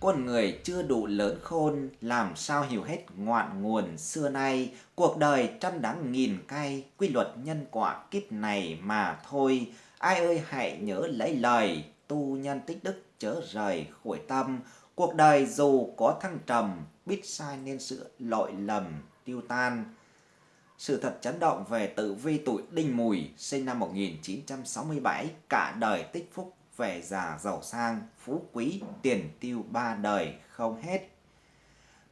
con người chưa đủ lớn khôn, làm sao hiểu hết ngoạn nguồn xưa nay, cuộc đời trăm đắng nghìn cay, quy luật nhân quả kiếp này mà thôi. Ai ơi hãy nhớ lấy lời, tu nhân tích đức chớ rời khỏi tâm, cuộc đời dù có thăng trầm, biết sai nên sửa lỗi lầm tiêu tan. Sự thật chấn động về tử vi tuổi Đinh Mùi, sinh năm 1967, cả đời tích phúc về già giàu sang, phú quý, tiền tiêu ba đời không hết.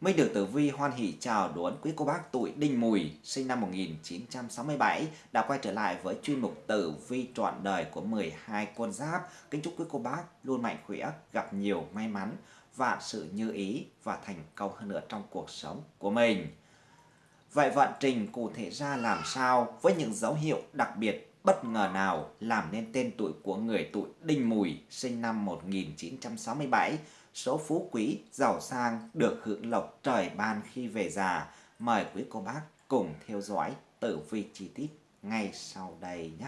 Minh được Tử Vi hoan hỷ chào đón quý cô bác tuổi Đinh Mùi, sinh năm 1967, đã quay trở lại với chuyên mục Tử Vi trọn đời của 12 con giáp. Kính chúc quý cô bác luôn mạnh khỏe, gặp nhiều may mắn, vạn sự như ý và thành công hơn nữa trong cuộc sống của mình. Vậy vận trình cụ thể ra làm sao với những dấu hiệu đặc biệt bất ngờ nào làm nên tên tuổi của người tuổi Đinh Mùi sinh năm 1967, số phú quý, giàu sang, được hưởng lộc trời ban khi về già. Mời quý cô bác cùng theo dõi tử vi chi tiết ngay sau đây nhé.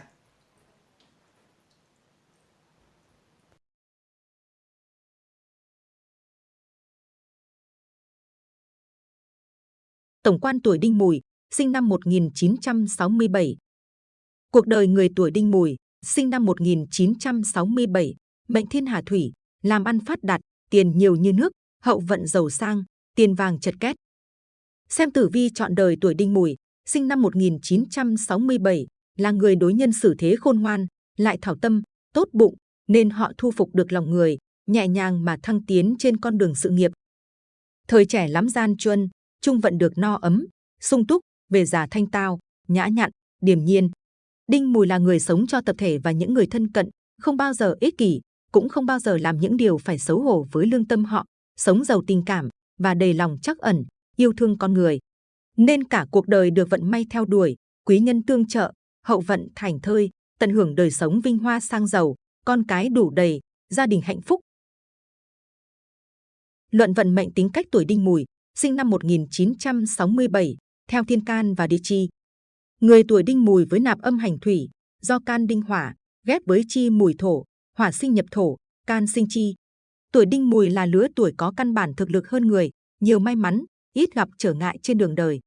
Tổng quan tuổi Đinh Mùi, sinh năm 1967, Cuộc đời người tuổi Đinh Mùi, sinh năm 1967, mệnh thiên hà thủy, làm ăn phát đạt, tiền nhiều như nước, hậu vận giàu sang, tiền vàng chật két. Xem tử vi chọn đời tuổi Đinh Mùi, sinh năm 1967, là người đối nhân xử thế khôn ngoan, lại thảo tâm, tốt bụng, nên họ thu phục được lòng người, nhẹ nhàng mà thăng tiến trên con đường sự nghiệp. Thời trẻ lắm gian truân, trung vận được no ấm, sung túc, về già thanh tao, nhã nhặn, điềm nhiên, Đinh Mùi là người sống cho tập thể và những người thân cận, không bao giờ ích kỷ, cũng không bao giờ làm những điều phải xấu hổ với lương tâm họ, sống giàu tình cảm và đầy lòng chắc ẩn, yêu thương con người. Nên cả cuộc đời được vận may theo đuổi, quý nhân tương trợ, hậu vận thành thơi, tận hưởng đời sống vinh hoa sang giàu, con cái đủ đầy, gia đình hạnh phúc. Luận vận mệnh tính cách tuổi Đinh Mùi, sinh năm 1967, theo Thiên Can và Địa Chi, Người tuổi đinh mùi với nạp âm hành thủy, do can đinh hỏa, ghép với chi mùi thổ, hỏa sinh nhập thổ, can sinh chi. Tuổi đinh mùi là lứa tuổi có căn bản thực lực hơn người, nhiều may mắn, ít gặp trở ngại trên đường đời.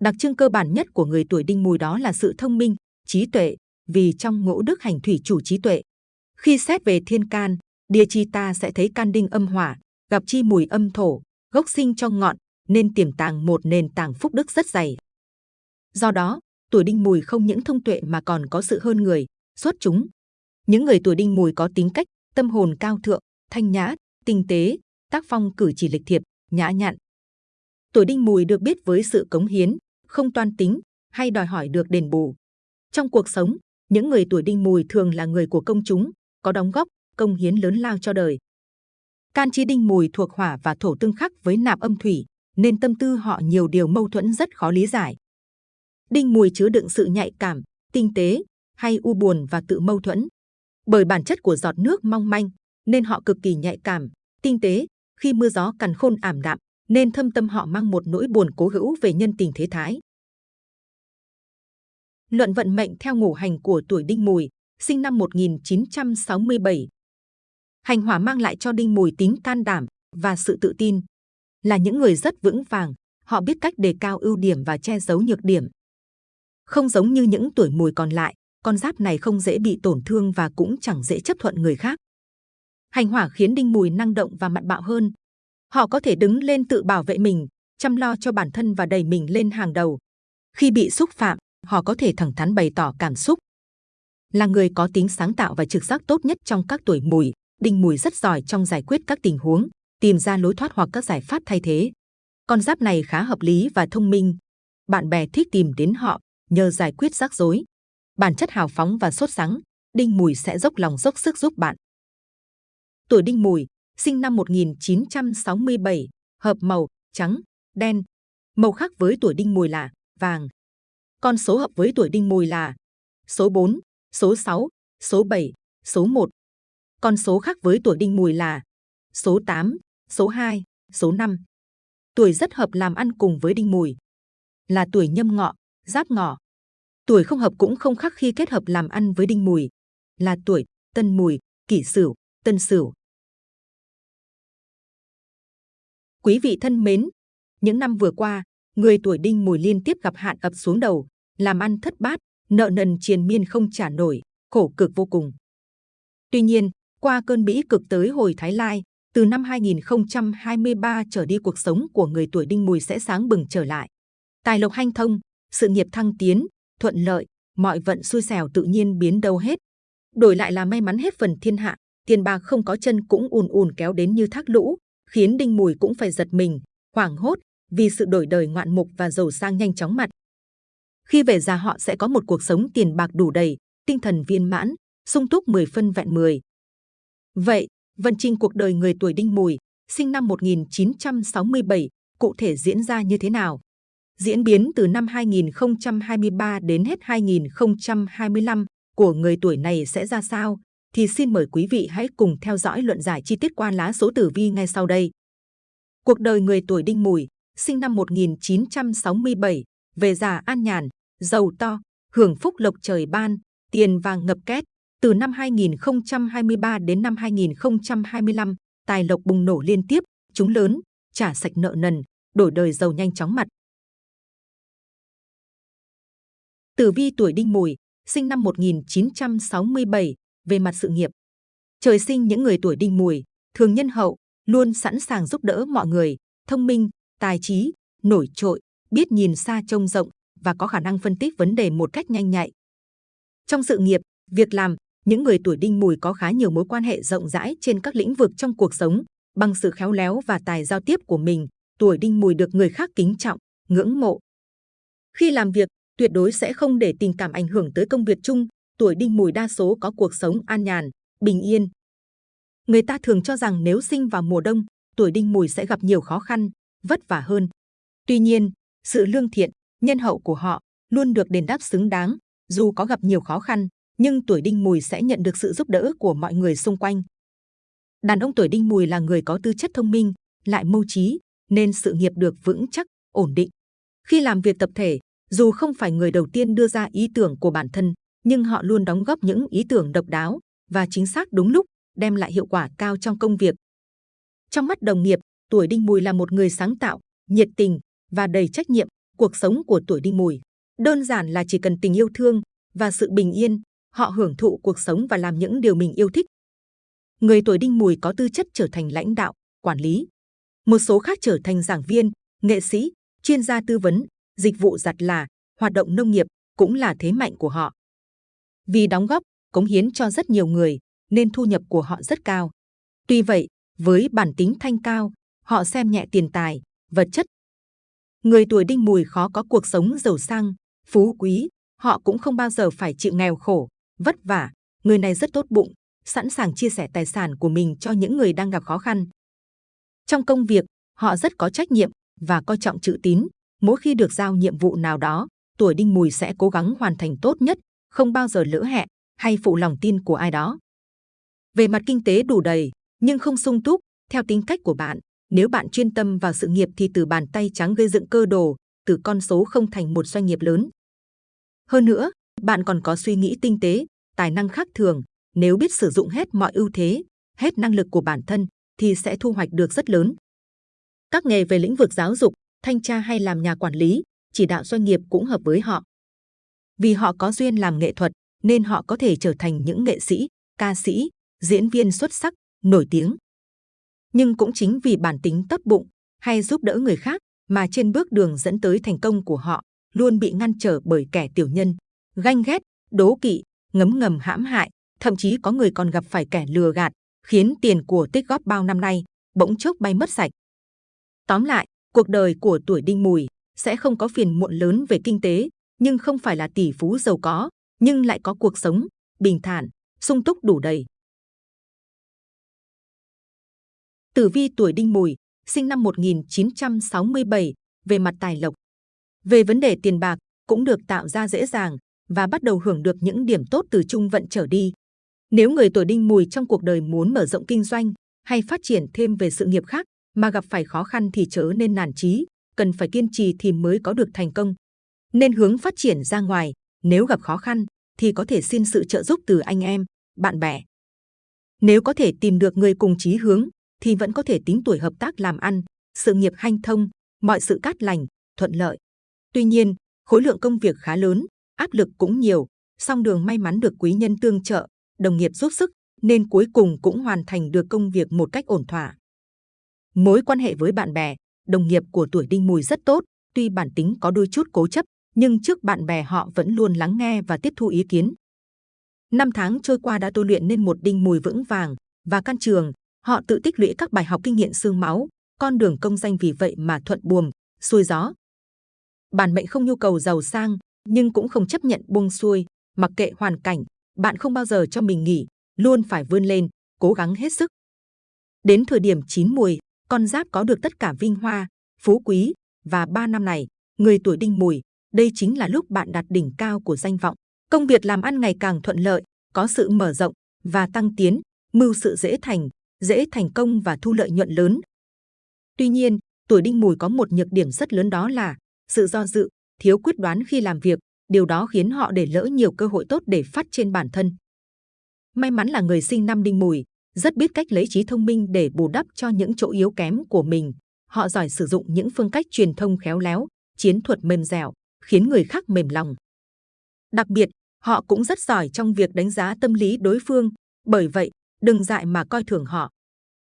Đặc trưng cơ bản nhất của người tuổi đinh mùi đó là sự thông minh, trí tuệ, vì trong ngũ đức hành thủy chủ trí tuệ. Khi xét về thiên can, địa chi ta sẽ thấy can đinh âm hỏa, gặp chi mùi âm thổ, gốc sinh trong ngọn, nên tiềm tàng một nền tảng phúc đức rất dày. Do đó, tuổi đinh mùi không những thông tuệ mà còn có sự hơn người, xuất chúng. Những người tuổi đinh mùi có tính cách, tâm hồn cao thượng, thanh nhã, tinh tế, tác phong cử chỉ lịch thiệp, nhã nhặn. Tuổi đinh mùi được biết với sự cống hiến, không toan tính hay đòi hỏi được đền bù. Trong cuộc sống, những người tuổi đinh mùi thường là người của công chúng, có đóng góp, công hiến lớn lao cho đời. Can chi đinh mùi thuộc hỏa và thổ tương khắc với nạp âm thủy, nên tâm tư họ nhiều điều mâu thuẫn rất khó lý giải. Đinh mùi chứa đựng sự nhạy cảm, tinh tế, hay u buồn và tự mâu thuẫn. Bởi bản chất của giọt nước mong manh, nên họ cực kỳ nhạy cảm, tinh tế. Khi mưa gió cằn khôn ảm đạm, nên thâm tâm họ mang một nỗi buồn cố hữu về nhân tình thế thái. Luận vận mệnh theo ngũ hành của tuổi Đinh Mùi, sinh năm 1967. Hành hỏa mang lại cho Đinh Mùi tính can đảm và sự tự tin. Là những người rất vững vàng, họ biết cách đề cao ưu điểm và che giấu nhược điểm. Không giống như những tuổi mùi còn lại, con giáp này không dễ bị tổn thương và cũng chẳng dễ chấp thuận người khác. Hành hỏa khiến đinh mùi năng động và mặn bạo hơn. Họ có thể đứng lên tự bảo vệ mình, chăm lo cho bản thân và đẩy mình lên hàng đầu. Khi bị xúc phạm, họ có thể thẳng thắn bày tỏ cảm xúc. Là người có tính sáng tạo và trực giác tốt nhất trong các tuổi mùi, đinh mùi rất giỏi trong giải quyết các tình huống, tìm ra lối thoát hoặc các giải pháp thay thế. Con giáp này khá hợp lý và thông minh. Bạn bè thích tìm đến họ nhờ giải quyết rắc rối. Bản chất hào phóng và sốt sắng, Đinh Mùi sẽ dốc lòng dốc sức giúp bạn. Tuổi Đinh Mùi, sinh năm 1967, hợp màu trắng, đen. Màu khác với tuổi Đinh Mùi là vàng. Con số hợp với tuổi Đinh Mùi là số 4, số 6, số 7, số 1. Con số khác với tuổi Đinh Mùi là số 8, số 2, số 5. Tuổi rất hợp làm ăn cùng với Đinh Mùi là tuổi nhâm ngọ, giáp ngọ. Tuổi không hợp cũng không khác khi kết hợp làm ăn với đinh mùi, là tuổi tân mùi, kỷ sửu, tân sửu. Quý vị thân mến, những năm vừa qua, người tuổi đinh mùi liên tiếp gặp hạn ập xuống đầu, làm ăn thất bát, nợ nần triền miên không trả nổi, khổ cực vô cùng. Tuy nhiên, qua cơn bĩ cực tới hồi Thái Lai, từ năm 2023 trở đi cuộc sống của người tuổi đinh mùi sẽ sáng bừng trở lại. Tài lộc hanh thông, sự nghiệp thăng tiến, thuận lợi, mọi vận xui xẻo tự nhiên biến đâu hết. Đổi lại là may mắn hết phần thiên hạ, tiền bạc không có chân cũng ùn ùn kéo đến như thác lũ, khiến đinh mùi cũng phải giật mình, hoảng hốt vì sự đổi đời ngoạn mục và giàu sang nhanh chóng mặt. Khi về già họ sẽ có một cuộc sống tiền bạc đủ đầy, tinh thần viên mãn, sung túc 10 phân vẹn 10. Vậy, vận trình cuộc đời người tuổi đinh mùi, sinh năm 1967, cụ thể diễn ra như thế nào? Diễn biến từ năm 2023 đến hết 2025 của người tuổi này sẽ ra sao? Thì xin mời quý vị hãy cùng theo dõi luận giải chi tiết qua lá số tử vi ngay sau đây. Cuộc đời người tuổi đinh mùi, sinh năm 1967, về già an nhàn, giàu to, hưởng phúc lộc trời ban, tiền vàng ngập két. Từ năm 2023 đến năm 2025, tài lộc bùng nổ liên tiếp, chúng lớn, trả sạch nợ nần, đổi đời giàu nhanh chóng mặt. Tử vi tuổi đinh mùi, sinh năm 1967, về mặt sự nghiệp. Trời sinh những người tuổi đinh mùi, thường nhân hậu, luôn sẵn sàng giúp đỡ mọi người, thông minh, tài trí, nổi trội, biết nhìn xa trông rộng và có khả năng phân tích vấn đề một cách nhanh nhạy. Trong sự nghiệp, việc làm, những người tuổi đinh mùi có khá nhiều mối quan hệ rộng rãi trên các lĩnh vực trong cuộc sống. Bằng sự khéo léo và tài giao tiếp của mình, tuổi đinh mùi được người khác kính trọng, ngưỡng mộ. Khi làm việc, tuyệt đối sẽ không để tình cảm ảnh hưởng tới công việc chung. Tuổi đinh mùi đa số có cuộc sống an nhàn, bình yên. Người ta thường cho rằng nếu sinh vào mùa đông, tuổi đinh mùi sẽ gặp nhiều khó khăn, vất vả hơn. Tuy nhiên, sự lương thiện, nhân hậu của họ luôn được đền đáp xứng đáng, dù có gặp nhiều khó khăn, nhưng tuổi đinh mùi sẽ nhận được sự giúp đỡ của mọi người xung quanh. Đàn ông tuổi đinh mùi là người có tư chất thông minh, lại mưu trí, nên sự nghiệp được vững chắc, ổn định. Khi làm việc tập thể, dù không phải người đầu tiên đưa ra ý tưởng của bản thân, nhưng họ luôn đóng góp những ý tưởng độc đáo và chính xác đúng lúc, đem lại hiệu quả cao trong công việc. Trong mắt đồng nghiệp, tuổi đinh mùi là một người sáng tạo, nhiệt tình và đầy trách nhiệm. Cuộc sống của tuổi đinh mùi đơn giản là chỉ cần tình yêu thương và sự bình yên, họ hưởng thụ cuộc sống và làm những điều mình yêu thích. Người tuổi đinh mùi có tư chất trở thành lãnh đạo, quản lý. Một số khác trở thành giảng viên, nghệ sĩ, chuyên gia tư vấn, dịch vụ giặt là, hoạt động nông nghiệp cũng là thế mạnh của họ. Vì đóng góp, cống hiến cho rất nhiều người, nên thu nhập của họ rất cao. Tuy vậy, với bản tính thanh cao, họ xem nhẹ tiền tài, vật chất. Người tuổi đinh mùi khó có cuộc sống giàu sang, phú quý, họ cũng không bao giờ phải chịu nghèo khổ, vất vả. Người này rất tốt bụng, sẵn sàng chia sẻ tài sản của mình cho những người đang gặp khó khăn. Trong công việc, họ rất có trách nhiệm và coi trọng chữ tín. Mỗi khi được giao nhiệm vụ nào đó, tuổi đinh mùi sẽ cố gắng hoàn thành tốt nhất, không bao giờ lỡ hẹn hay phụ lòng tin của ai đó. Về mặt kinh tế đủ đầy, nhưng không sung túc, theo tính cách của bạn, nếu bạn chuyên tâm vào sự nghiệp thì từ bàn tay trắng gây dựng cơ đồ, từ con số không thành một doanh nghiệp lớn. Hơn nữa, bạn còn có suy nghĩ tinh tế, tài năng khác thường. Nếu biết sử dụng hết mọi ưu thế, hết năng lực của bản thân, thì sẽ thu hoạch được rất lớn. Các nghề về lĩnh vực giáo dục, thanh tra hay làm nhà quản lý, chỉ đạo doanh nghiệp cũng hợp với họ. Vì họ có duyên làm nghệ thuật, nên họ có thể trở thành những nghệ sĩ, ca sĩ, diễn viên xuất sắc, nổi tiếng. Nhưng cũng chính vì bản tính tốt bụng hay giúp đỡ người khác mà trên bước đường dẫn tới thành công của họ luôn bị ngăn trở bởi kẻ tiểu nhân, ganh ghét, đố kỵ, ngấm ngầm hãm hại, thậm chí có người còn gặp phải kẻ lừa gạt, khiến tiền của tích góp bao năm nay bỗng chốc bay mất sạch. Tóm lại, cuộc đời của tuổi đinh mùi sẽ không có phiền muộn lớn về kinh tế, nhưng không phải là tỷ phú giàu có, nhưng lại có cuộc sống bình thản, sung túc đủ đầy. Tử vi tuổi đinh mùi, sinh năm 1967, về mặt tài lộc. Về vấn đề tiền bạc, cũng được tạo ra dễ dàng và bắt đầu hưởng được những điểm tốt từ trung vận trở đi. Nếu người tuổi đinh mùi trong cuộc đời muốn mở rộng kinh doanh hay phát triển thêm về sự nghiệp khác mà gặp phải khó khăn thì chớ nên nản chí, cần phải kiên trì thì mới có được thành công. Nên hướng phát triển ra ngoài, nếu gặp khó khăn thì có thể xin sự trợ giúp từ anh em, bạn bè. Nếu có thể tìm được người cùng chí hướng thì vẫn có thể tính tuổi hợp tác làm ăn, sự nghiệp hanh thông, mọi sự cát lành, thuận lợi. Tuy nhiên, khối lượng công việc khá lớn, áp lực cũng nhiều, song đường may mắn được quý nhân tương trợ, đồng nghiệp giúp sức, nên cuối cùng cũng hoàn thành được công việc một cách ổn thỏa. Mối quan hệ với bạn bè, đồng nghiệp của tuổi đinh mùi rất tốt, tuy bản tính có đôi chút cố chấp, nhưng trước bạn bè họ vẫn luôn lắng nghe và tiếp thu ý kiến. Năm tháng trôi qua đã tôi luyện nên một đinh mùi vững vàng và can trường, họ tự tích lũy các bài học kinh nghiệm xương máu, con đường công danh vì vậy mà thuận buồm, xuôi gió. Bản mệnh không nhu cầu giàu sang, nhưng cũng không chấp nhận buông xuôi, mặc kệ hoàn cảnh, bạn không bao giờ cho mình nghỉ, luôn phải vươn lên, cố gắng hết sức. Đến thời điểm chín mùi, con giáp có được tất cả vinh hoa, phú quý và ba năm này, người tuổi đinh mùi, đây chính là lúc bạn đạt đỉnh cao của danh vọng. Công việc làm ăn ngày càng thuận lợi, có sự mở rộng và tăng tiến, mưu sự dễ thành, dễ thành công và thu lợi nhuận lớn. Tuy nhiên, tuổi đinh mùi có một nhược điểm rất lớn đó là sự do dự, thiếu quyết đoán khi làm việc, điều đó khiến họ để lỡ nhiều cơ hội tốt để phát trên bản thân. May mắn là người sinh năm đinh mùi, rất biết cách lấy trí thông minh để bù đắp cho những chỗ yếu kém của mình. Họ giỏi sử dụng những phương cách truyền thông khéo léo, chiến thuật mềm dẻo, khiến người khác mềm lòng. Đặc biệt, họ cũng rất giỏi trong việc đánh giá tâm lý đối phương, bởi vậy, đừng dại mà coi thường họ.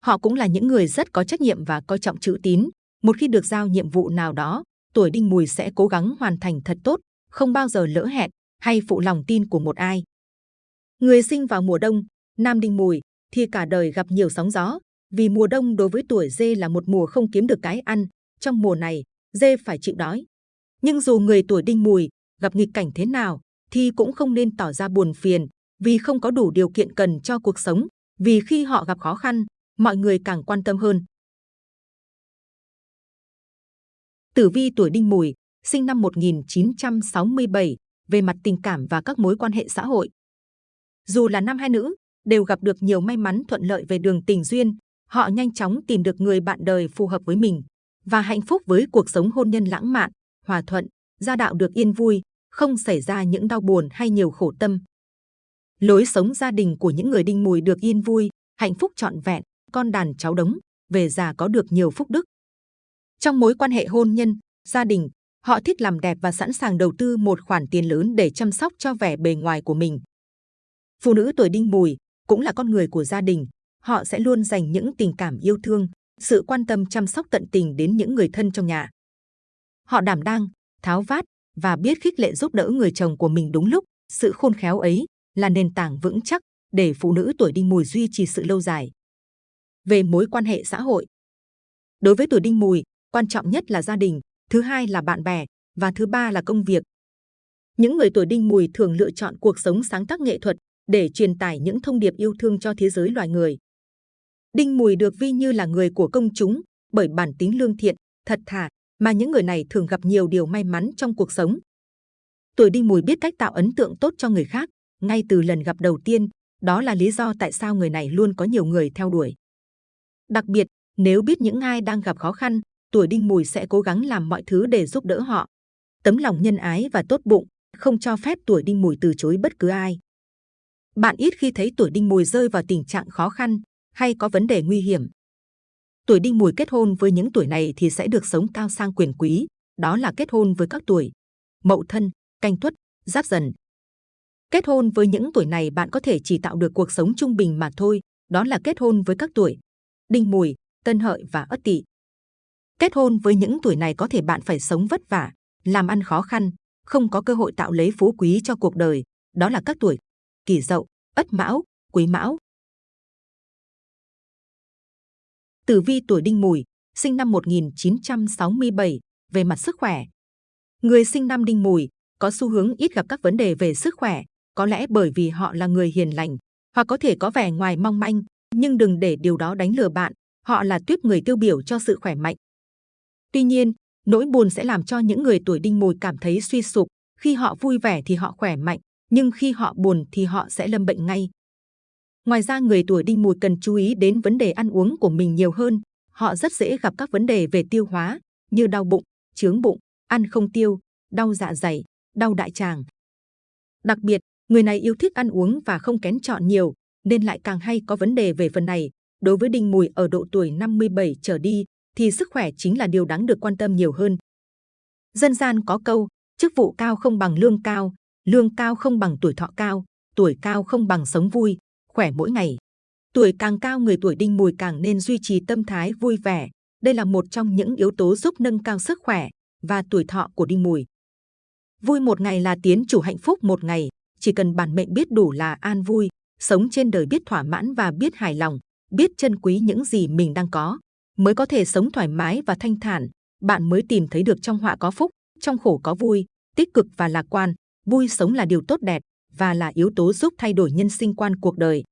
Họ cũng là những người rất có trách nhiệm và coi trọng chữ tín. Một khi được giao nhiệm vụ nào đó, tuổi đinh mùi sẽ cố gắng hoàn thành thật tốt, không bao giờ lỡ hẹn hay phụ lòng tin của một ai. Người sinh vào mùa đông, nam đinh mùi, thì cả đời gặp nhiều sóng gió, vì mùa đông đối với tuổi dê là một mùa không kiếm được cái ăn. Trong mùa này, dê phải chịu đói. Nhưng dù người tuổi đinh mùi gặp nghịch cảnh thế nào, thì cũng không nên tỏ ra buồn phiền, vì không có đủ điều kiện cần cho cuộc sống. Vì khi họ gặp khó khăn, mọi người càng quan tâm hơn. Tử vi tuổi đinh mùi, sinh năm 1967, về mặt tình cảm và các mối quan hệ xã hội. Dù là nam hay nữ, đều gặp được nhiều may mắn thuận lợi về đường tình duyên. Họ nhanh chóng tìm được người bạn đời phù hợp với mình và hạnh phúc với cuộc sống hôn nhân lãng mạn, hòa thuận, gia đạo được yên vui, không xảy ra những đau buồn hay nhiều khổ tâm. Lối sống gia đình của những người đinh mùi được yên vui, hạnh phúc trọn vẹn, con đàn cháu đống, về già có được nhiều phúc đức. Trong mối quan hệ hôn nhân, gia đình, họ thích làm đẹp và sẵn sàng đầu tư một khoản tiền lớn để chăm sóc cho vẻ bề ngoài của mình. Phụ nữ tuổi đinh mùi cũng là con người của gia đình, họ sẽ luôn dành những tình cảm yêu thương, sự quan tâm chăm sóc tận tình đến những người thân trong nhà. Họ đảm đang, tháo vát và biết khích lệ giúp đỡ người chồng của mình đúng lúc. Sự khôn khéo ấy là nền tảng vững chắc để phụ nữ tuổi đinh mùi duy trì sự lâu dài. Về mối quan hệ xã hội, đối với tuổi đinh mùi, quan trọng nhất là gia đình, thứ hai là bạn bè và thứ ba là công việc. Những người tuổi đinh mùi thường lựa chọn cuộc sống sáng tác nghệ thuật để truyền tải những thông điệp yêu thương cho thế giới loài người. Đinh Mùi được vi như là người của công chúng bởi bản tính lương thiện, thật thà mà những người này thường gặp nhiều điều may mắn trong cuộc sống. Tuổi Đinh Mùi biết cách tạo ấn tượng tốt cho người khác ngay từ lần gặp đầu tiên, đó là lý do tại sao người này luôn có nhiều người theo đuổi. Đặc biệt, nếu biết những ai đang gặp khó khăn, tuổi Đinh Mùi sẽ cố gắng làm mọi thứ để giúp đỡ họ. Tấm lòng nhân ái và tốt bụng không cho phép tuổi Đinh Mùi từ chối bất cứ ai. Bạn ít khi thấy tuổi đinh mùi rơi vào tình trạng khó khăn hay có vấn đề nguy hiểm. Tuổi đinh mùi kết hôn với những tuổi này thì sẽ được sống cao sang quyền quý, đó là kết hôn với các tuổi mậu thân, canh tuất, giáp dần. Kết hôn với những tuổi này bạn có thể chỉ tạo được cuộc sống trung bình mà thôi, đó là kết hôn với các tuổi đinh mùi, tân hợi và ất tỵ. Kết hôn với những tuổi này có thể bạn phải sống vất vả, làm ăn khó khăn, không có cơ hội tạo lấy phú quý cho cuộc đời, đó là các tuổi kỷ dậu, ất mão, quý mão. Tử vi tuổi đinh mùi, sinh năm 1967, về mặt sức khỏe. Người sinh năm đinh mùi có xu hướng ít gặp các vấn đề về sức khỏe, có lẽ bởi vì họ là người hiền lành, hoặc có thể có vẻ ngoài mong manh, nhưng đừng để điều đó đánh lừa bạn, họ là tuyết người tiêu biểu cho sự khỏe mạnh. Tuy nhiên, nỗi buồn sẽ làm cho những người tuổi đinh mùi cảm thấy suy sụp, khi họ vui vẻ thì họ khỏe mạnh, nhưng khi họ buồn thì họ sẽ lâm bệnh ngay. Ngoài ra người tuổi đinh mùi cần chú ý đến vấn đề ăn uống của mình nhiều hơn. Họ rất dễ gặp các vấn đề về tiêu hóa như đau bụng, chướng bụng, ăn không tiêu, đau dạ dày, đau đại tràng. Đặc biệt, người này yêu thích ăn uống và không kén chọn nhiều, nên lại càng hay có vấn đề về phần này. Đối với đinh mùi ở độ tuổi 57 trở đi, thì sức khỏe chính là điều đáng được quan tâm nhiều hơn. Dân gian có câu, chức vụ cao không bằng lương cao, lương cao không bằng tuổi thọ cao, tuổi cao không bằng sống vui, khỏe mỗi ngày. Tuổi càng cao người tuổi đinh mùi càng nên duy trì tâm thái vui vẻ. Đây là một trong những yếu tố giúp nâng cao sức khỏe và tuổi thọ của đinh mùi. Vui một ngày là tiến chủ hạnh phúc một ngày, chỉ cần bản mệnh biết đủ là an vui, sống trên đời biết thỏa mãn và biết hài lòng, biết trân quý những gì mình đang có, mới có thể sống thoải mái và thanh thản. Bạn mới tìm thấy được trong họa có phúc, trong khổ có vui, tích cực và lạc quan. Vui sống là điều tốt đẹp và là yếu tố giúp thay đổi nhân sinh quan cuộc đời.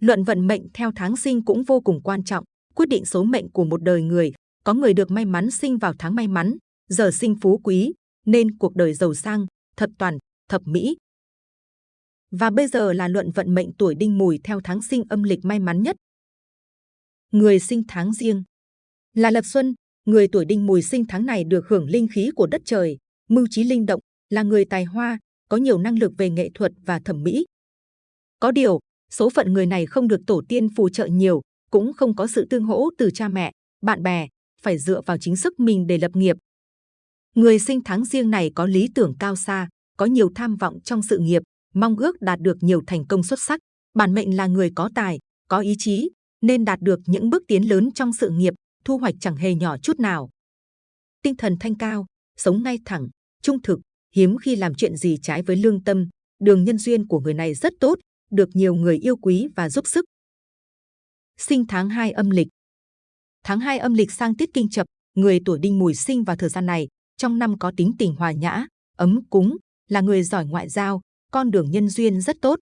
Luận vận mệnh theo tháng sinh cũng vô cùng quan trọng, quyết định số mệnh của một đời người. Có người được may mắn sinh vào tháng may mắn, giờ sinh phú quý, nên cuộc đời giàu sang, thập toàn, thập mỹ. Và bây giờ là luận vận mệnh tuổi đinh mùi theo tháng sinh âm lịch may mắn nhất. Người sinh tháng riêng là Lập Xuân, người tuổi đinh mùi sinh tháng này được hưởng linh khí của đất trời, mưu trí linh động, là người tài hoa, có nhiều năng lực về nghệ thuật và thẩm mỹ. Có điều, số phận người này không được tổ tiên phù trợ nhiều, cũng không có sự tương hỗ từ cha mẹ, bạn bè, phải dựa vào chính sức mình để lập nghiệp. Người sinh tháng riêng này có lý tưởng cao xa, có nhiều tham vọng trong sự nghiệp, mong ước đạt được nhiều thành công xuất sắc. Bản mệnh là người có tài, có ý chí, nên đạt được những bước tiến lớn trong sự nghiệp, thu hoạch chẳng hề nhỏ chút nào. Tinh thần thanh cao, sống ngay thẳng, trung thực, hiếm khi làm chuyện gì trái với lương tâm. Đường nhân duyên của người này rất tốt, được nhiều người yêu quý và giúp sức. Sinh tháng 2 âm lịch Tháng 2 âm lịch sang tiết kinh chập, người tuổi đinh mùi sinh vào thời gian này, trong năm có tính tình hòa nhã, ấm cúng, là người giỏi ngoại giao, con đường nhân duyên rất tốt.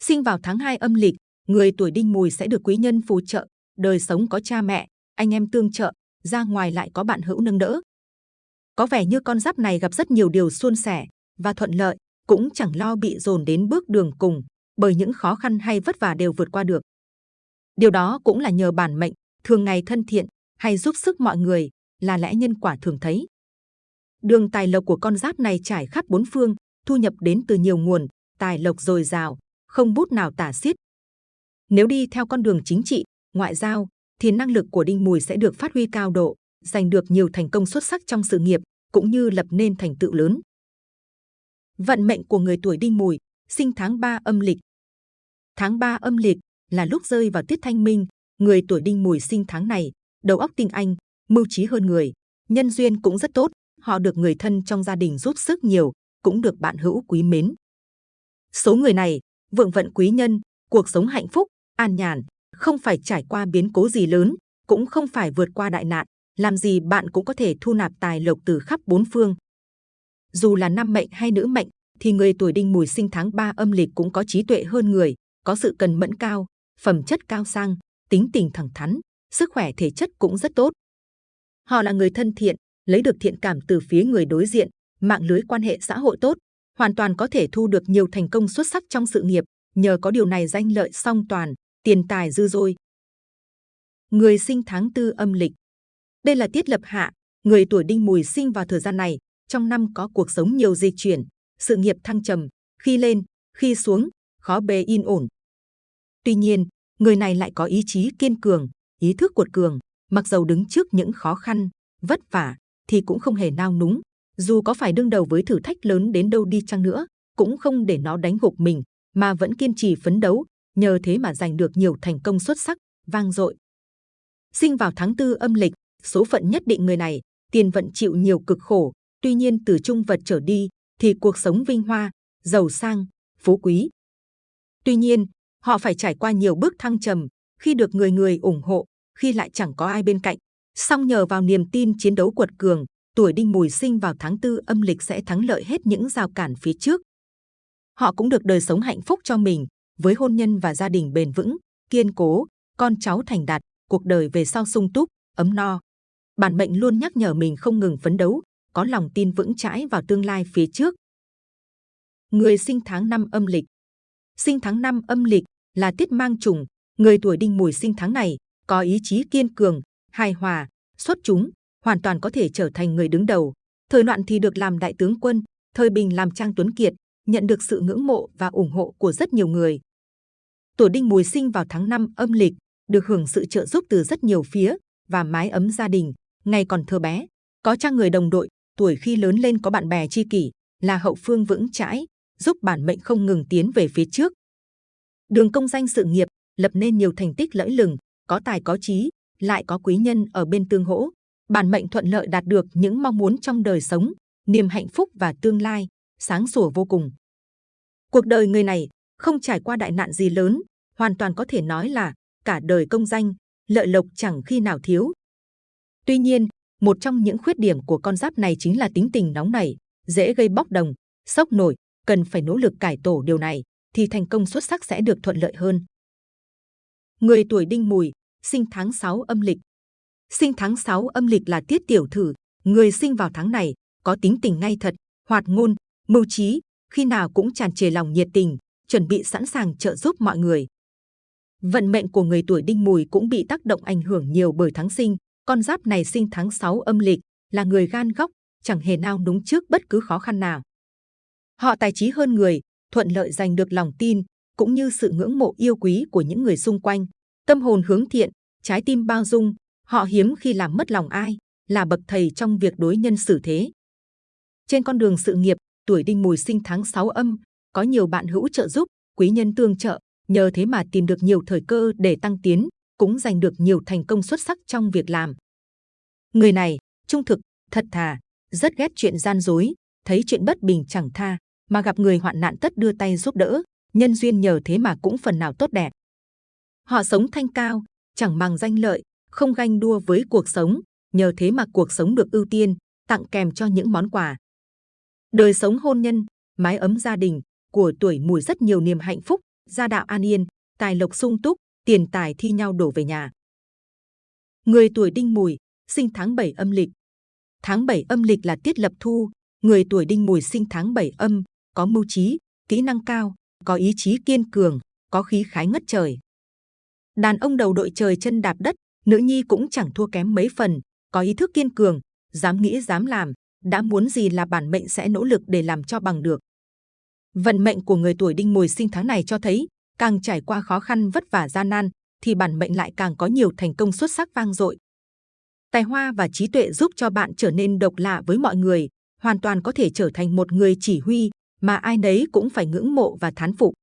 Sinh vào tháng 2 âm lịch, người tuổi đinh mùi sẽ được quý nhân phù trợ, đời sống có cha mẹ, anh em tương trợ, ra ngoài lại có bạn hữu nâng đỡ. Có vẻ như con giáp này gặp rất nhiều điều suôn sẻ và thuận lợi, cũng chẳng lo bị dồn đến bước đường cùng, bởi những khó khăn hay vất vả đều vượt qua được. Điều đó cũng là nhờ bản mệnh, thường ngày thân thiện, hay giúp sức mọi người, là lẽ nhân quả thường thấy. Đường tài lộc của con giáp này trải khắp bốn phương, thu nhập đến từ nhiều nguồn, tài lộc dồi dào, không bút nào tả xiết. Nếu đi theo con đường chính trị, ngoại giao, thì năng lực của Đinh Mùi sẽ được phát huy cao độ, giành được nhiều thành công xuất sắc trong sự nghiệp, cũng như lập nên thành tựu lớn. Vận mệnh của người tuổi Đinh Mùi, sinh tháng 3 âm lịch. Tháng 3 âm lịch là lúc rơi vào tiết thanh minh, người tuổi Đinh Mùi sinh tháng này, đầu óc tinh anh, mưu trí hơn người, nhân duyên cũng rất tốt, họ được người thân trong gia đình giúp sức nhiều, cũng được bạn hữu quý mến. Số người này, vượng vận quý nhân, cuộc sống hạnh phúc, an nhàn, không phải trải qua biến cố gì lớn, cũng không phải vượt qua đại nạn, làm gì bạn cũng có thể thu nạp tài lộc từ khắp bốn phương. Dù là nam mệnh hay nữ mệnh, thì người tuổi đinh mùi sinh tháng 3 âm lịch cũng có trí tuệ hơn người, có sự cần mẫn cao, phẩm chất cao sang, tính tình thẳng thắn, sức khỏe thể chất cũng rất tốt. Họ là người thân thiện, lấy được thiện cảm từ phía người đối diện, mạng lưới quan hệ xã hội tốt, hoàn toàn có thể thu được nhiều thành công xuất sắc trong sự nghiệp, nhờ có điều này danh lợi song toàn, tiền tài dư dôi. Người sinh tháng tư âm lịch Đây là tiết lập hạ, người tuổi đinh mùi sinh vào thời gian này, trong năm có cuộc sống nhiều dịch chuyển, sự nghiệp thăng trầm, khi lên, khi xuống, khó bề yên ổn. Tuy nhiên, người này lại có ý chí kiên cường, ý thức cuột cường, mặc dầu đứng trước những khó khăn, vất vả, thì cũng không hề nao núng. Dù có phải đương đầu với thử thách lớn đến đâu đi chăng nữa, cũng không để nó đánh gục mình, mà vẫn kiên trì phấn đấu, nhờ thế mà giành được nhiều thành công xuất sắc, vang dội. Sinh vào tháng tư âm lịch, số phận nhất định người này, tiền vận chịu nhiều cực khổ, tuy nhiên từ trung vật trở đi, thì cuộc sống vinh hoa, giàu sang, phú quý. Tuy nhiên, họ phải trải qua nhiều bước thăng trầm, khi được người người ủng hộ, khi lại chẳng có ai bên cạnh. Song nhờ vào niềm tin chiến đấu quật cường, tuổi đinh mùi sinh vào tháng tư âm lịch sẽ thắng lợi hết những rào cản phía trước. Họ cũng được đời sống hạnh phúc cho mình, với hôn nhân và gia đình bền vững, kiên cố, con cháu thành đạt, cuộc đời về sau sung túc, ấm no. Bản mệnh luôn nhắc nhở mình không ngừng phấn đấu, có lòng tin vững chãi vào tương lai phía trước. Người sinh tháng năm âm lịch Sinh tháng năm âm lịch là tiết mang trùng, người tuổi đinh mùi sinh tháng này có ý chí kiên cường, hài hòa, xuất chúng, hoàn toàn có thể trở thành người đứng đầu. Thời loạn thì được làm đại tướng quân, thời bình làm trang tuấn kiệt, nhận được sự ngưỡng mộ và ủng hộ của rất nhiều người. Tuổi đinh mùi sinh vào tháng 5 âm lịch, được hưởng sự trợ giúp từ rất nhiều phía và mái ấm gia đình. Ngày còn thơ bé, có cha người đồng đội, tuổi khi lớn lên có bạn bè tri kỷ, là hậu phương vững chãi, giúp bản mệnh không ngừng tiến về phía trước. Đường công danh sự nghiệp, lập nên nhiều thành tích lẫy lừng, có tài có trí, lại có quý nhân ở bên tương hỗ. Bản mệnh thuận lợi đạt được những mong muốn trong đời sống, niềm hạnh phúc và tương lai, sáng sủa vô cùng. Cuộc đời người này không trải qua đại nạn gì lớn, hoàn toàn có thể nói là cả đời công danh, lợi lộc chẳng khi nào thiếu. Tuy nhiên, một trong những khuyết điểm của con giáp này chính là tính tình nóng nảy, dễ gây bốc đồng, sốc nổi, cần phải nỗ lực cải tổ điều này thì thành công xuất sắc sẽ được thuận lợi hơn. Người tuổi đinh mùi, sinh tháng 6 âm lịch. Sinh tháng 6 âm lịch là tiết tiểu thử, người sinh vào tháng này có tính tình ngay thật, hoạt ngôn, mưu trí, khi nào cũng tràn trề lòng nhiệt tình, chuẩn bị sẵn sàng trợ giúp mọi người. Vận mệnh của người tuổi đinh mùi cũng bị tác động ảnh hưởng nhiều bởi tháng sinh. Con giáp này sinh tháng 6 âm lịch, là người gan góc, chẳng hề nao núng trước bất cứ khó khăn nào. Họ tài trí hơn người, thuận lợi giành được lòng tin, cũng như sự ngưỡng mộ yêu quý của những người xung quanh. Tâm hồn hướng thiện, trái tim bao dung, họ hiếm khi làm mất lòng ai, là bậc thầy trong việc đối nhân xử thế. Trên con đường sự nghiệp, tuổi đinh mùi sinh tháng 6 âm, có nhiều bạn hữu trợ giúp, quý nhân tương trợ, nhờ thế mà tìm được nhiều thời cơ để tăng tiến, cũng giành được nhiều thành công xuất sắc trong việc làm. Người này, trung thực, thật thà, rất ghét chuyện gian dối, thấy chuyện bất bình chẳng tha, mà gặp người hoạn nạn tất đưa tay giúp đỡ, nhân duyên nhờ thế mà cũng phần nào tốt đẹp. Họ sống thanh cao, chẳng bằng danh lợi, không ganh đua với cuộc sống, nhờ thế mà cuộc sống được ưu tiên, tặng kèm cho những món quà. Đời sống hôn nhân, mái ấm gia đình, của tuổi mùi rất nhiều niềm hạnh phúc, gia đạo an yên, tài lộc sung túc, tiền tài thi nhau đổ về nhà. Người tuổi đinh mùi, sinh tháng 7 âm lịch. Tháng 7 âm lịch là tiết lập thu, người tuổi đinh mùi sinh tháng 7 âm, có mưu trí, kỹ năng cao, có ý chí kiên cường, có khí khái ngất trời. Đàn ông đầu đội trời chân đạp đất, nữ nhi cũng chẳng thua kém mấy phần, có ý thức kiên cường, dám nghĩ dám làm, đã muốn gì là bản mệnh sẽ nỗ lực để làm cho bằng được. Vận mệnh của người tuổi đinh mùi sinh tháng này cho thấy, càng trải qua khó khăn vất vả gian nan, thì bản mệnh lại càng có nhiều thành công xuất sắc vang dội. Tài hoa và trí tuệ giúp cho bạn trở nên độc lạ với mọi người, hoàn toàn có thể trở thành một người chỉ huy mà ai nấy cũng phải ngưỡng mộ và thán phục.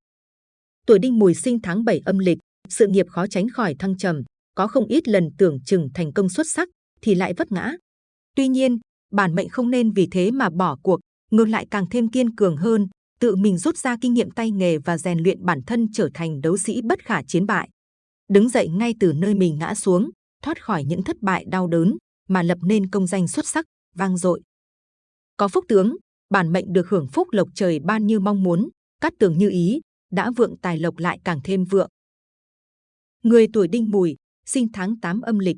Tuổi đinh mùi sinh tháng 7 âm lịch, sự nghiệp khó tránh khỏi thăng trầm, có không ít lần tưởng chừng thành công xuất sắc thì lại vấp ngã. Tuy nhiên, bản mệnh không nên vì thế mà bỏ cuộc, ngược lại càng thêm kiên cường hơn, tự mình rút ra kinh nghiệm tay nghề và rèn luyện bản thân trở thành đấu sĩ bất khả chiến bại. Đứng dậy ngay từ nơi mình ngã xuống, thoát khỏi những thất bại đau đớn, mà lập nên công danh xuất sắc, vang dội. Có phúc tướng, bản mệnh được hưởng phúc lộc trời ban như mong muốn, cát tường như ý, đã vượng tài lộc lại càng thêm vượng. Người tuổi đinh mùi, sinh tháng 8 âm lịch.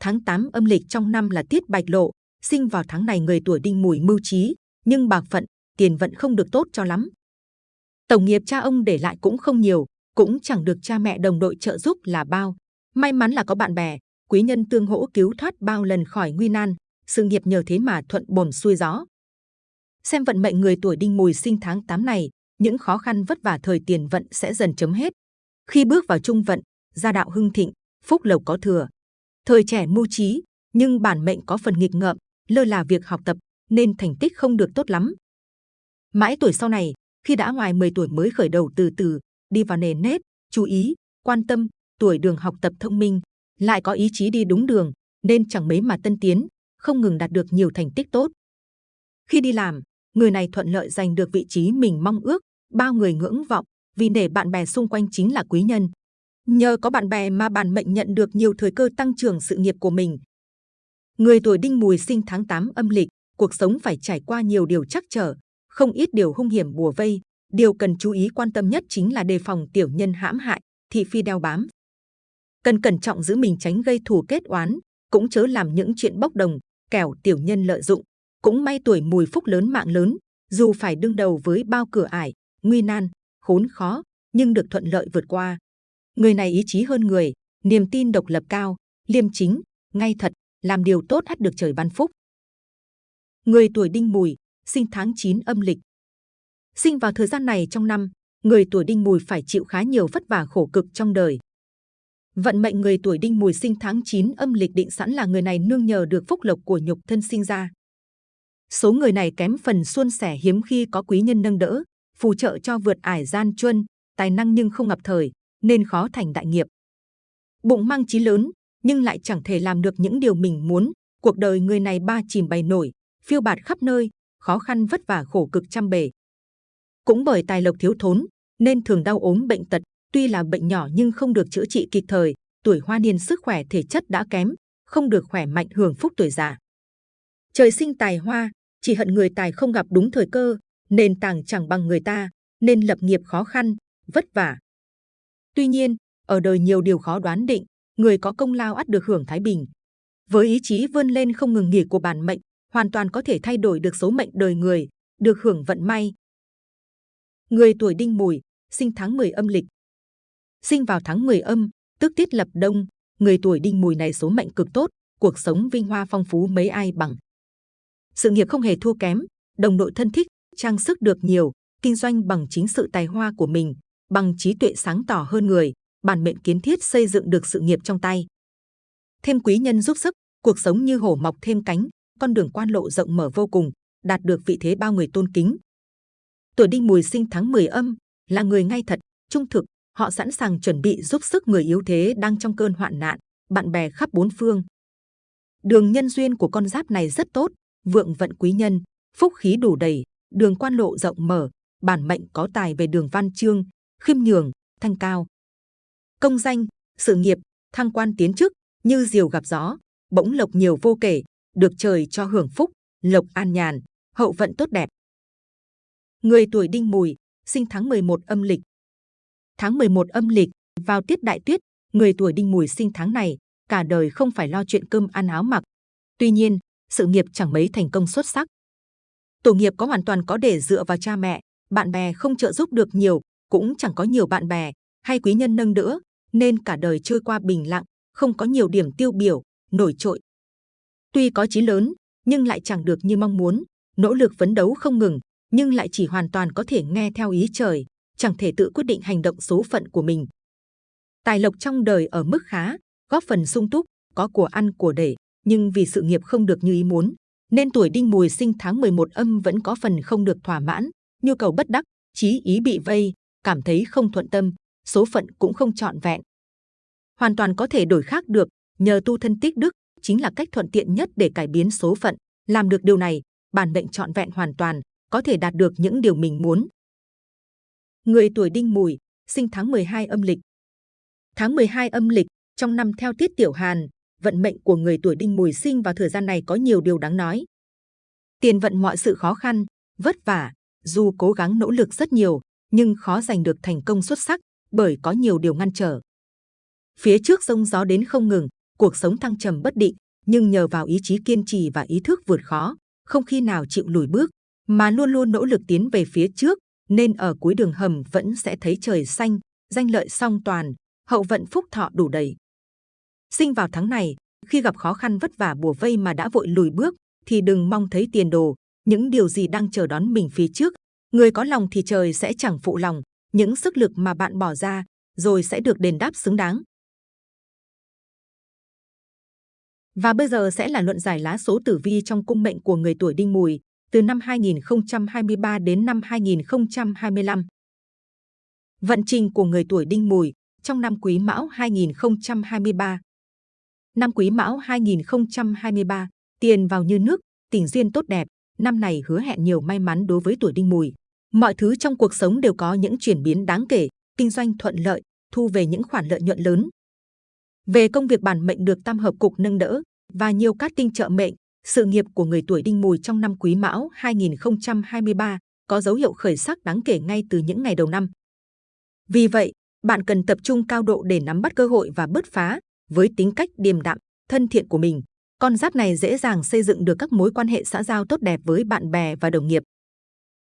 Tháng 8 âm lịch trong năm là tiết bạch lộ, sinh vào tháng này người tuổi đinh mùi mưu trí, nhưng bạc phận, tiền vận không được tốt cho lắm. Tổng nghiệp cha ông để lại cũng không nhiều, cũng chẳng được cha mẹ đồng đội trợ giúp là bao. May mắn là có bạn bè, quý nhân tương hỗ cứu thoát bao lần khỏi nguy nan, sự nghiệp nhờ thế mà thuận bồm xuôi gió. Xem vận mệnh người tuổi đinh mùi sinh tháng 8 này, những khó khăn vất vả thời tiền vận sẽ dần chấm hết. Khi bước vào trung vận, gia đạo hưng thịnh, phúc lộc có thừa. Thời trẻ mưu trí, nhưng bản mệnh có phần nghịch ngợm, lơ là việc học tập, nên thành tích không được tốt lắm. Mãi tuổi sau này, khi đã ngoài 10 tuổi mới khởi đầu từ từ, đi vào nền nếp, chú ý, quan tâm, tuổi đường học tập thông minh, lại có ý chí đi đúng đường, nên chẳng mấy mà tân tiến, không ngừng đạt được nhiều thành tích tốt. Khi đi làm, người này thuận lợi giành được vị trí mình mong ước, bao người ngưỡng vọng, vì để bạn bè xung quanh chính là quý nhân. Nhờ có bạn bè mà bản mệnh nhận được nhiều thời cơ tăng trưởng sự nghiệp của mình. Người tuổi đinh mùi sinh tháng 8 âm lịch, cuộc sống phải trải qua nhiều điều chắc trở, không ít điều hung hiểm bùa vây. Điều cần chú ý quan tâm nhất chính là đề phòng tiểu nhân hãm hại, thị phi đeo bám. Cần cẩn trọng giữ mình tránh gây thù kết oán, cũng chớ làm những chuyện bốc đồng, kẻo tiểu nhân lợi dụng. Cũng may tuổi mùi phúc lớn mạng lớn, dù phải đương đầu với bao cửa ải, nguy nan, khốn khó, nhưng được thuận lợi vượt qua. Người này ý chí hơn người, niềm tin độc lập cao, liêm chính, ngay thật, làm điều tốt hắt được trời ban phúc. Người tuổi đinh mùi, sinh tháng 9 âm lịch. Sinh vào thời gian này trong năm, người tuổi đinh mùi phải chịu khá nhiều vất vả khổ cực trong đời. Vận mệnh người tuổi đinh mùi sinh tháng 9 âm lịch định sẵn là người này nương nhờ được phúc lộc của nhục thân sinh ra. Số người này kém phần suôn sẻ hiếm khi có quý nhân nâng đỡ, phù trợ cho vượt ải gian truân, tài năng nhưng không ngập thời, nên khó thành đại nghiệp. Bụng mang chí lớn, nhưng lại chẳng thể làm được những điều mình muốn. Cuộc đời người này ba chìm bày nổi, phiêu bạt khắp nơi, khó khăn vất vả khổ cực trăm bề. Cũng bởi tài lộc thiếu thốn, nên thường đau ốm bệnh tật, tuy là bệnh nhỏ nhưng không được chữa trị kịp thời, tuổi hoa niên sức khỏe thể chất đã kém, không được khỏe mạnh hưởng phúc tuổi già. Trời sinh tài hoa, chỉ hận người tài không gặp đúng thời cơ, nền tảng chẳng bằng người ta, nên lập nghiệp khó khăn, vất vả. Tuy nhiên, ở đời nhiều điều khó đoán định, người có công lao ắt được hưởng thái bình. Với ý chí vươn lên không ngừng nghỉ của bản mệnh, hoàn toàn có thể thay đổi được số mệnh đời người, được hưởng vận may. Người tuổi đinh mùi, sinh tháng 10 âm lịch. Sinh vào tháng 10 âm, tức tiết lập đông, người tuổi đinh mùi này số mệnh cực tốt, cuộc sống vinh hoa phong phú mấy ai bằng. Sự nghiệp không hề thua kém, đồng đội thân thích, trang sức được nhiều, kinh doanh bằng chính sự tài hoa của mình, bằng trí tuệ sáng tỏ hơn người, bản mệnh kiến thiết xây dựng được sự nghiệp trong tay. Thêm quý nhân giúp sức, cuộc sống như hổ mọc thêm cánh, con đường quan lộ rộng mở vô cùng, đạt được vị thế bao người tôn kính. Tuổi đinh mùi sinh tháng 10 âm, là người ngay thật, trung thực, họ sẵn sàng chuẩn bị giúp sức người yếu thế đang trong cơn hoạn nạn, bạn bè khắp bốn phương. Đường nhân duyên của con giáp này rất tốt, vượng vận quý nhân, phúc khí đủ đầy, đường quan lộ rộng mở, bản mệnh có tài về đường văn chương, khiêm nhường, thanh cao. Công danh, sự nghiệp, thăng quan tiến chức, như diều gặp gió, bỗng lộc nhiều vô kể, được trời cho hưởng phúc, lộc an nhàn, hậu vận tốt đẹp. Người tuổi đinh mùi, sinh tháng 11 âm lịch. Tháng 11 âm lịch, vào tiết đại tuyết, người tuổi đinh mùi sinh tháng này, cả đời không phải lo chuyện cơm ăn áo mặc. Tuy nhiên, sự nghiệp chẳng mấy thành công xuất sắc. Tổ nghiệp có hoàn toàn có để dựa vào cha mẹ, bạn bè không trợ giúp được nhiều, cũng chẳng có nhiều bạn bè hay quý nhân nâng đỡ, nên cả đời trôi qua bình lặng, không có nhiều điểm tiêu biểu, nổi trội. Tuy có chí lớn, nhưng lại chẳng được như mong muốn, nỗ lực phấn đấu không ngừng, nhưng lại chỉ hoàn toàn có thể nghe theo ý trời, chẳng thể tự quyết định hành động số phận của mình. Tài lộc trong đời ở mức khá, góp phần sung túc, có của ăn của để, nhưng vì sự nghiệp không được như ý muốn, nên tuổi đinh mùi sinh tháng 11 âm vẫn có phần không được thỏa mãn, nhu cầu bất đắc, chí ý bị vây, cảm thấy không thuận tâm, số phận cũng không trọn vẹn. Hoàn toàn có thể đổi khác được, nhờ tu thân tích đức chính là cách thuận tiện nhất để cải biến số phận. Làm được điều này, bản mệnh trọn vẹn hoàn toàn, có thể đạt được những điều mình muốn. Người tuổi đinh mùi, sinh tháng 12 âm lịch. Tháng 12 âm lịch, trong năm theo tiết tiểu hàn, vận mệnh của người tuổi đinh mùi sinh vào thời gian này có nhiều điều đáng nói. Tiền vận mọi sự khó khăn, vất vả, dù cố gắng nỗ lực rất nhiều, nhưng khó giành được thành công xuất sắc bởi có nhiều điều ngăn trở. Phía trước sông gió đến không ngừng, cuộc sống thăng trầm bất định, nhưng nhờ vào ý chí kiên trì và ý thức vượt khó, không khi nào chịu lùi bước, mà luôn luôn nỗ lực tiến về phía trước, nên ở cuối đường hầm vẫn sẽ thấy trời xanh, danh lợi song toàn, hậu vận phúc thọ đủ đầy. Sinh vào tháng này, khi gặp khó khăn vất vả bùa vây mà đã vội lùi bước, thì đừng mong thấy tiền đồ, những điều gì đang chờ đón mình phía trước. Người có lòng thì trời sẽ chẳng phụ lòng, những sức lực mà bạn bỏ ra, rồi sẽ được đền đáp xứng đáng. Và bây giờ sẽ là luận giải lá số tử vi trong cung mệnh của người tuổi đinh mùi từ năm 2023 đến năm 2025. Vận trình của người tuổi đinh mùi trong năm quý mão 2023. Năm quý mão 2023, tiền vào như nước, tình duyên tốt đẹp, năm này hứa hẹn nhiều may mắn đối với tuổi đinh mùi. Mọi thứ trong cuộc sống đều có những chuyển biến đáng kể, kinh doanh thuận lợi, thu về những khoản lợi nhuận lớn. Về công việc bản mệnh được tam hợp cục nâng đỡ và nhiều cát tinh trợ mệnh, sự nghiệp của người tuổi đinh mùi trong năm quý mão 2023 có dấu hiệu khởi sắc đáng kể ngay từ những ngày đầu năm. Vì vậy, bạn cần tập trung cao độ để nắm bắt cơ hội và bứt phá với tính cách điềm đạm, thân thiện của mình. Con giáp này dễ dàng xây dựng được các mối quan hệ xã giao tốt đẹp với bạn bè và đồng nghiệp.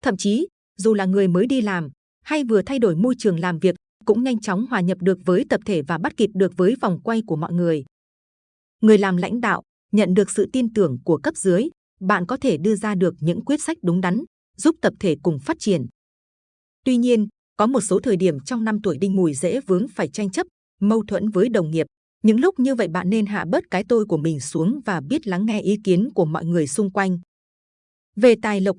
Thậm chí, dù là người mới đi làm hay vừa thay đổi môi trường làm việc, cũng nhanh chóng hòa nhập được với tập thể và bắt kịp được với vòng quay của mọi người. Người làm lãnh đạo, nhận được sự tin tưởng của cấp dưới, bạn có thể đưa ra được những quyết sách đúng đắn, giúp tập thể cùng phát triển. Tuy nhiên, có một số thời điểm trong năm tuổi đinh mùi dễ vướng phải tranh chấp, mâu thuẫn với đồng nghiệp. Những lúc như vậy bạn nên hạ bớt cái tôi của mình xuống và biết lắng nghe ý kiến của mọi người xung quanh. Về tài lộc,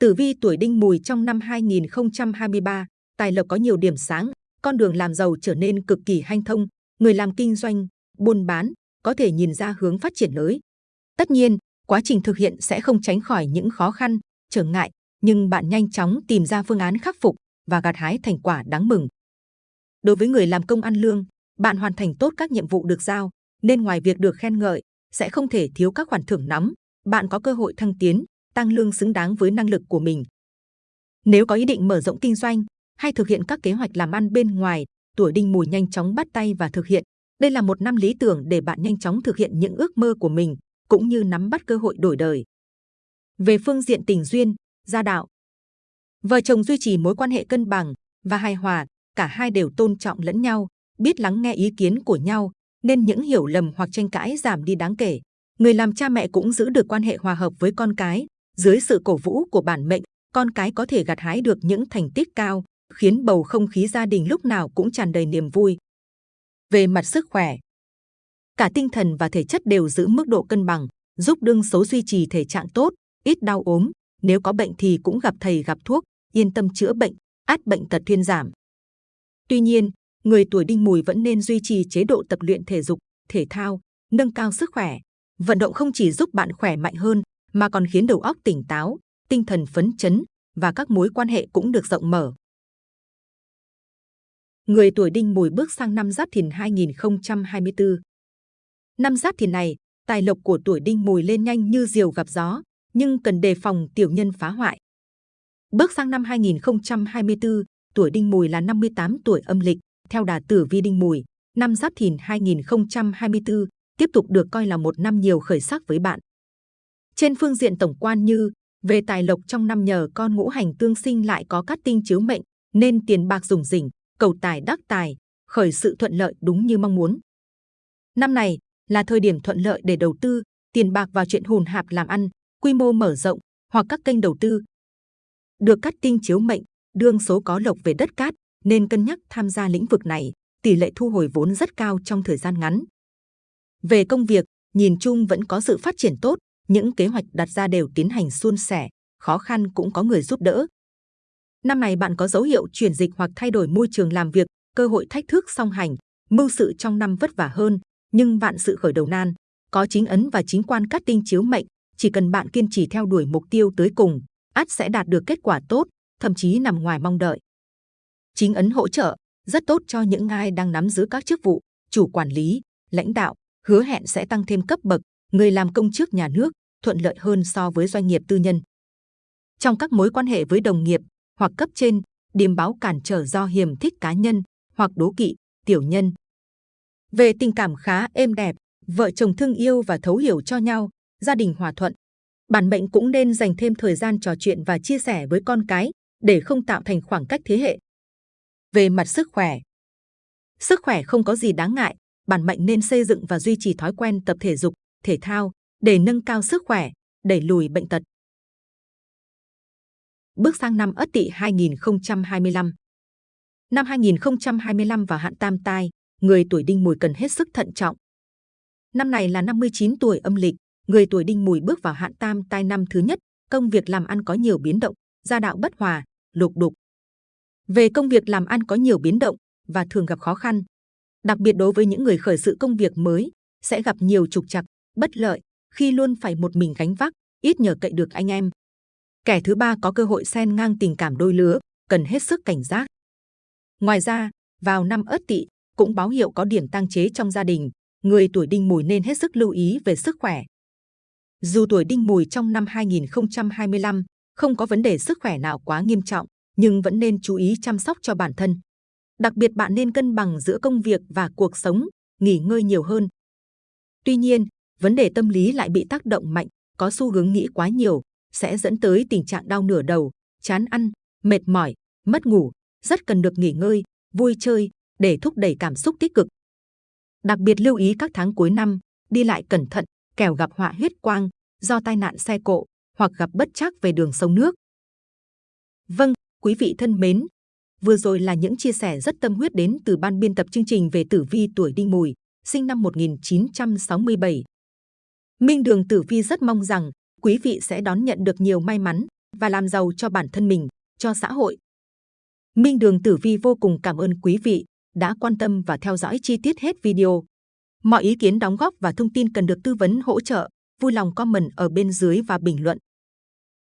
tử vi tuổi đinh mùi trong năm 2023, tài lộc có nhiều điểm sáng, con đường làm giàu trở nên cực kỳ hanh thông, người làm kinh doanh, buôn bán có thể nhìn ra hướng phát triển mới. Tất nhiên, quá trình thực hiện sẽ không tránh khỏi những khó khăn, trở ngại, nhưng bạn nhanh chóng tìm ra phương án khắc phục và gặt hái thành quả đáng mừng. Đối với người làm công ăn lương, bạn hoàn thành tốt các nhiệm vụ được giao, nên ngoài việc được khen ngợi, sẽ không thể thiếu các khoản thưởng nóng. Bạn có cơ hội thăng tiến, tăng lương xứng đáng với năng lực của mình. Nếu có ý định mở rộng kinh doanh hay thực hiện các kế hoạch làm ăn bên ngoài, tuổi đinh mùi nhanh chóng bắt tay và thực hiện. Đây là một năm lý tưởng để bạn nhanh chóng thực hiện những ước mơ của mình, cũng như nắm bắt cơ hội đổi đời. Về phương diện tình duyên, gia đạo, vợ chồng duy trì mối quan hệ cân bằng và hài hòa, cả hai đều tôn trọng lẫn nhau, biết lắng nghe ý kiến của nhau, nên những hiểu lầm hoặc tranh cãi giảm đi đáng kể. Người làm cha mẹ cũng giữ được quan hệ hòa hợp với con cái, dưới sự cổ vũ của bản mệnh, con cái có thể gặt hái được những thành tích cao, khiến bầu không khí gia đình lúc nào cũng tràn đầy niềm vui. Về mặt sức khỏe, cả tinh thần và thể chất đều giữ mức độ cân bằng, giúp đương số duy trì thể trạng tốt, ít đau ốm. Nếu có bệnh thì cũng gặp thầy gặp thuốc, yên tâm chữa bệnh, át bệnh tật thuyên giảm. Tuy nhiên, người tuổi đinh mùi vẫn nên duy trì chế độ tập luyện thể dục, thể thao, nâng cao sức khỏe. Vận động không chỉ giúp bạn khỏe mạnh hơn, mà còn khiến đầu óc tỉnh táo, tinh thần phấn chấn và các mối quan hệ cũng được rộng mở. Người tuổi đinh mùi bước sang năm Giáp Thìn 2024. Năm Giáp Thìn này, tài lộc của tuổi đinh mùi lên nhanh như diều gặp gió, nhưng cần đề phòng tiểu nhân phá hoại. Bước sang năm 2024, tuổi đinh mùi là 58 tuổi âm lịch, theo đà tử vi đinh mùi, năm Giáp Thìn 2024 tiếp tục được coi là một năm nhiều khởi sắc với bạn. Trên phương diện tổng quan như về tài lộc trong năm nhờ con ngũ hành tương sinh lại có cát tinh chiếu mệnh, nên tiền bạc dùng rỉnh, cầu tài đắc tài, khởi sự thuận lợi đúng như mong muốn. Năm này là thời điểm thuận lợi để đầu tư tiền bạc vào chuyện hùn hạp làm ăn, quy mô mở rộng hoặc các kênh đầu tư. Được cát tinh chiếu mệnh, đương số có lộc về đất cát, nên cân nhắc tham gia lĩnh vực này, tỷ lệ thu hồi vốn rất cao trong thời gian ngắn. Về công việc, nhìn chung vẫn có sự phát triển tốt, những kế hoạch đặt ra đều tiến hành suôn sẻ, khó khăn cũng có người giúp đỡ. Năm này bạn có dấu hiệu chuyển dịch hoặc thay đổi môi trường làm việc, cơ hội thách thức song hành, mưu sự trong năm vất vả hơn, nhưng vạn sự khởi đầu nan, có chính ấn và chính quan cát tinh chiếu mệnh, chỉ cần bạn kiên trì theo đuổi mục tiêu tới cùng, ắt sẽ đạt được kết quả tốt, thậm chí nằm ngoài mong đợi. Chính ấn hỗ trợ rất tốt cho những ai đang nắm giữ các chức vụ, chủ quản lý, lãnh đạo, hứa hẹn sẽ tăng thêm cấp bậc, người làm công chức nhà nước thuận lợi hơn so với doanh nghiệp tư nhân. Trong các mối quan hệ với đồng nghiệp hoặc cấp trên, điềm báo cản trở do hiềm thích cá nhân hoặc đố kỵ, tiểu nhân. Về tình cảm khá êm đẹp, vợ chồng thương yêu và thấu hiểu cho nhau, gia đình hòa thuận. Bản mệnh cũng nên dành thêm thời gian trò chuyện và chia sẻ với con cái để không tạo thành khoảng cách thế hệ. Về mặt sức khỏe, sức khỏe không có gì đáng ngại, bản mệnh nên xây dựng và duy trì thói quen tập thể dục, thể thao để nâng cao sức khỏe, đẩy lùi bệnh tật. Bước sang năm Ất Tỵ 2025. Năm 2025 và hạn tam tai, người tuổi đinh mùi cần hết sức thận trọng. Năm này là 59 tuổi âm lịch, người tuổi đinh mùi bước vào hạn tam tai năm thứ nhất, công việc làm ăn có nhiều biến động, gia đạo bất hòa, lục đục. Về công việc làm ăn có nhiều biến động và thường gặp khó khăn. Đặc biệt đối với những người khởi sự công việc mới, sẽ gặp nhiều trục trặc, bất lợi khi luôn phải một mình gánh vác, ít nhờ cậy được anh em. Kẻ thứ ba có cơ hội xen ngang tình cảm đôi lứa, cần hết sức cảnh giác. Ngoài ra, vào năm Ất Tỵ cũng báo hiệu có điểm tăng chế trong gia đình, người tuổi Đinh Mùi nên hết sức lưu ý về sức khỏe. Dù tuổi Đinh Mùi trong năm 2025 không có vấn đề sức khỏe nào quá nghiêm trọng, nhưng vẫn nên chú ý chăm sóc cho bản thân. Đặc biệt bạn nên cân bằng giữa công việc và cuộc sống, nghỉ ngơi nhiều hơn. Tuy nhiên, vấn đề tâm lý lại bị tác động mạnh, có xu hướng nghĩ quá nhiều, sẽ dẫn tới tình trạng đau nửa đầu, chán ăn, mệt mỏi, mất ngủ, rất cần được nghỉ ngơi, vui chơi để thúc đẩy cảm xúc tích cực. Đặc biệt lưu ý các tháng cuối năm, đi lại cẩn thận, kẻo gặp họa huyết quang do tai nạn xe cộ hoặc gặp bất trắc về đường sông nước. Vâng, quý vị thân mến, Vừa rồi là những chia sẻ rất tâm huyết đến từ ban biên tập chương trình về tử vi tuổi đinh mùi, sinh năm 1967. Minh Đường Tử Vi rất mong rằng quý vị sẽ đón nhận được nhiều may mắn và làm giàu cho bản thân mình, cho xã hội. Minh Đường Tử Vi vô cùng cảm ơn quý vị đã quan tâm và theo dõi chi tiết hết video. Mọi ý kiến đóng góp và thông tin cần được tư vấn hỗ trợ, vui lòng comment ở bên dưới và bình luận.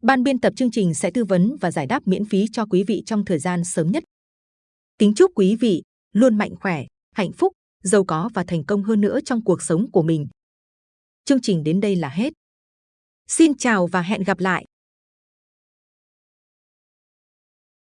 Ban biên tập chương trình sẽ tư vấn và giải đáp miễn phí cho quý vị trong thời gian sớm nhất. Kính chúc quý vị luôn mạnh khỏe, hạnh phúc, giàu có và thành công hơn nữa trong cuộc sống của mình. Chương trình đến đây là hết. Xin chào và hẹn gặp lại!